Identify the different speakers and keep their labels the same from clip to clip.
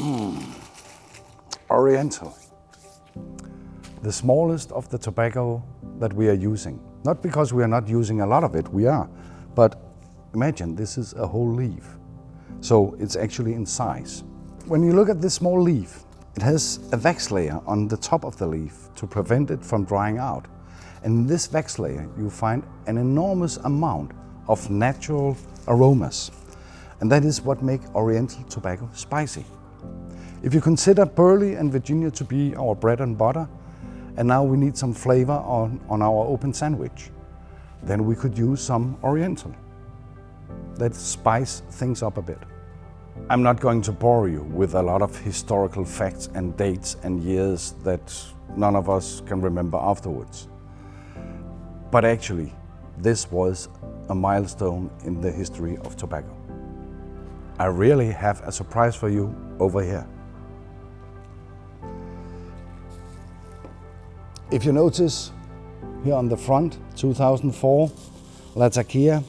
Speaker 1: Mm. Oriental. The smallest of the tobacco that we are using. Not because we are not using a lot of it, we are. But imagine this is a whole leaf. So it's actually in size. When you look at this small leaf, it has a wax layer on the top of the leaf to prevent it from drying out. And in this wax layer, you find an enormous amount of natural aromas. And that is what makes Oriental tobacco spicy. If you consider Burley and Virginia to be our bread and butter, and now we need some flavor on, on our open sandwich, then we could use some Oriental. Let's spice things up a bit. I'm not going to bore you with a lot of historical facts and dates and years that none of us can remember afterwards. But actually, this was a milestone in the history of tobacco. I really have a surprise for you over here. If you notice here on the front, 2004, Latakia.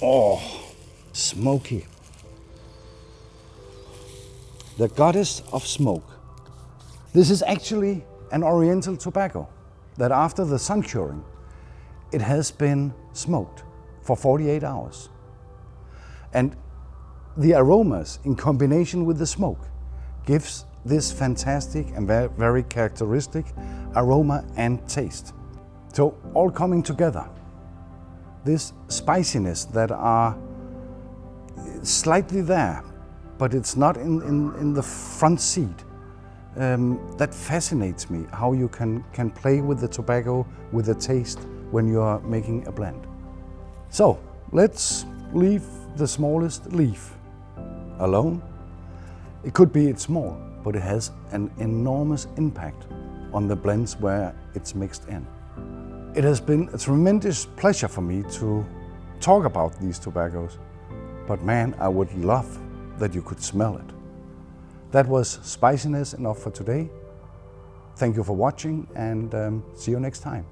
Speaker 1: Oh, smoky. The goddess of smoke. This is actually an oriental tobacco that after the sun curing, it has been smoked for 48 hours. And the aromas in combination with the smoke gives this fantastic and very characteristic aroma and taste. So all coming together, this spiciness that are slightly there, but it's not in, in, in the front seat. Um, that fascinates me, how you can, can play with the tobacco, with the taste when you are making a blend. So let's leave the smallest leaf alone. It could be it's small, but it has an enormous impact on the blends where it's mixed in. It has been a tremendous pleasure for me to talk about these tobaccos, but man, I would love that you could smell it. That was spiciness enough for today. Thank you for watching and um, see you next time.